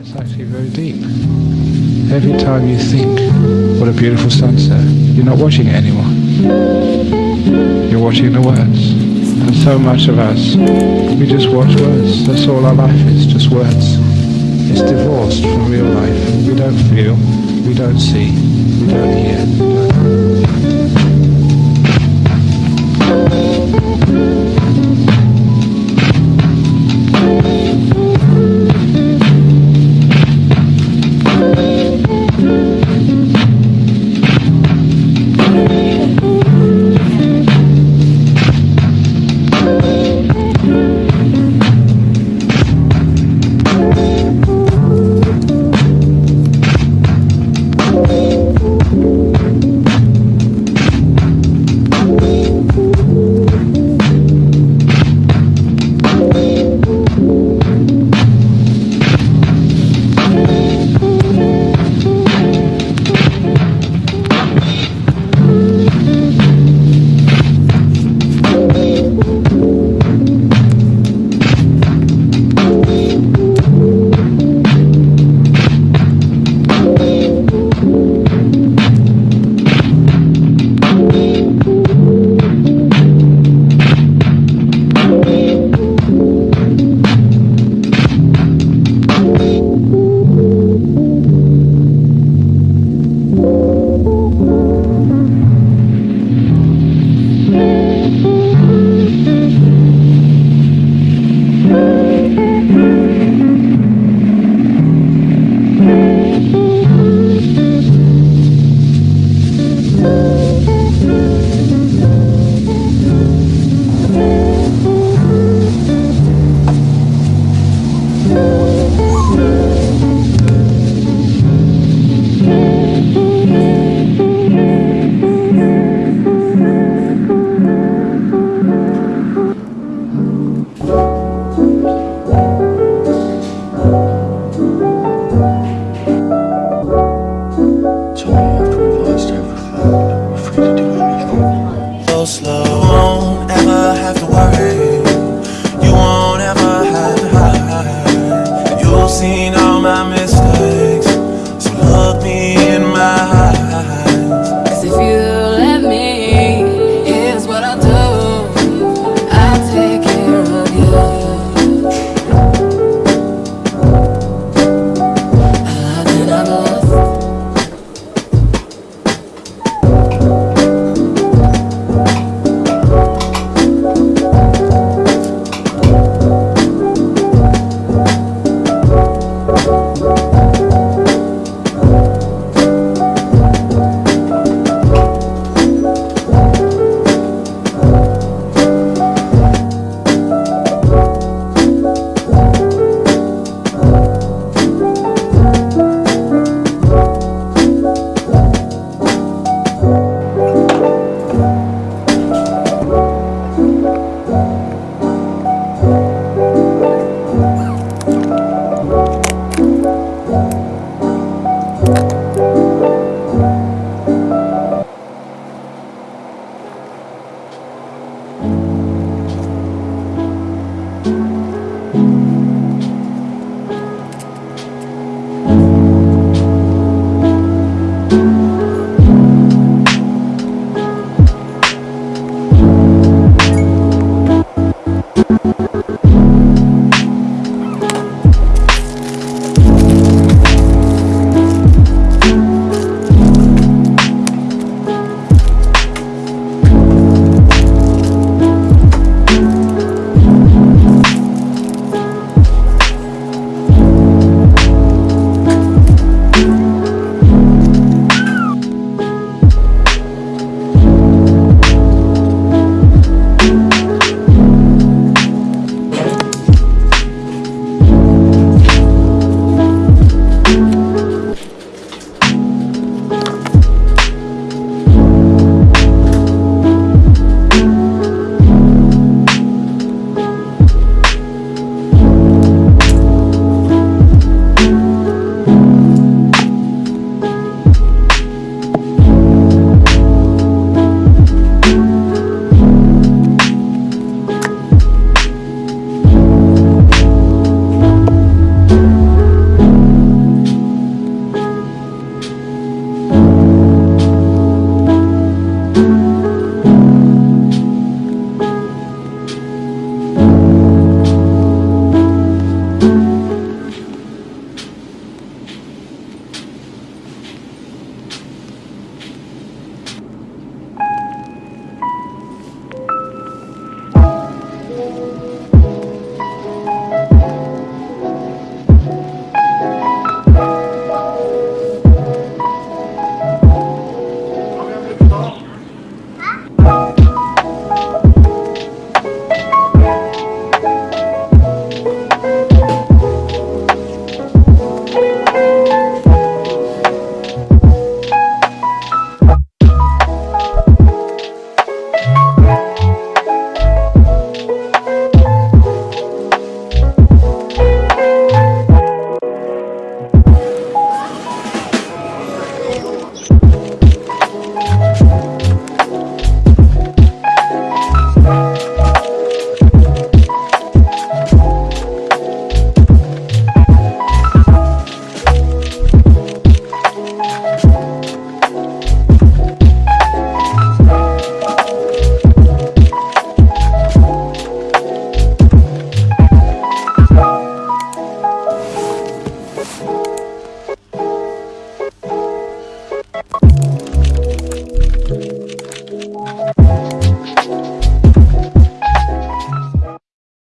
It's actually very deep. Every time you think, what a beautiful sunset, you're not watching it anymore. You're watching the words. And so much of us, we just watch words. That's all our life is, just words. It's divorced from real life. We don't feel, we don't see, we don't hear.